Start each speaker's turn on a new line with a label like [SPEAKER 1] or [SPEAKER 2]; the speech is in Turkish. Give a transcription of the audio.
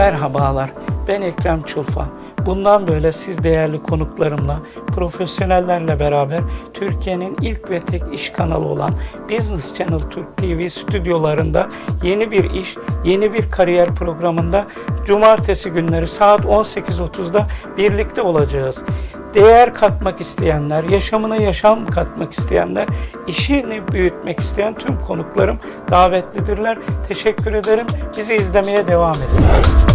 [SPEAKER 1] Merhabalar, ben Ekrem Çulfa. Bundan böyle siz değerli konuklarımla, profesyonellerle beraber Türkiye'nin ilk ve tek iş kanalı olan Business Channel Türk TV stüdyolarında yeni bir iş, yeni bir kariyer programında cumartesi günleri saat 18.30'da birlikte olacağız. Değer katmak isteyenler, yaşamına yaşam katmak isteyenler, işini büyütmek isteyen tüm konuklarım davetlidirler. Teşekkür ederim. Bizi izlemeye devam edin.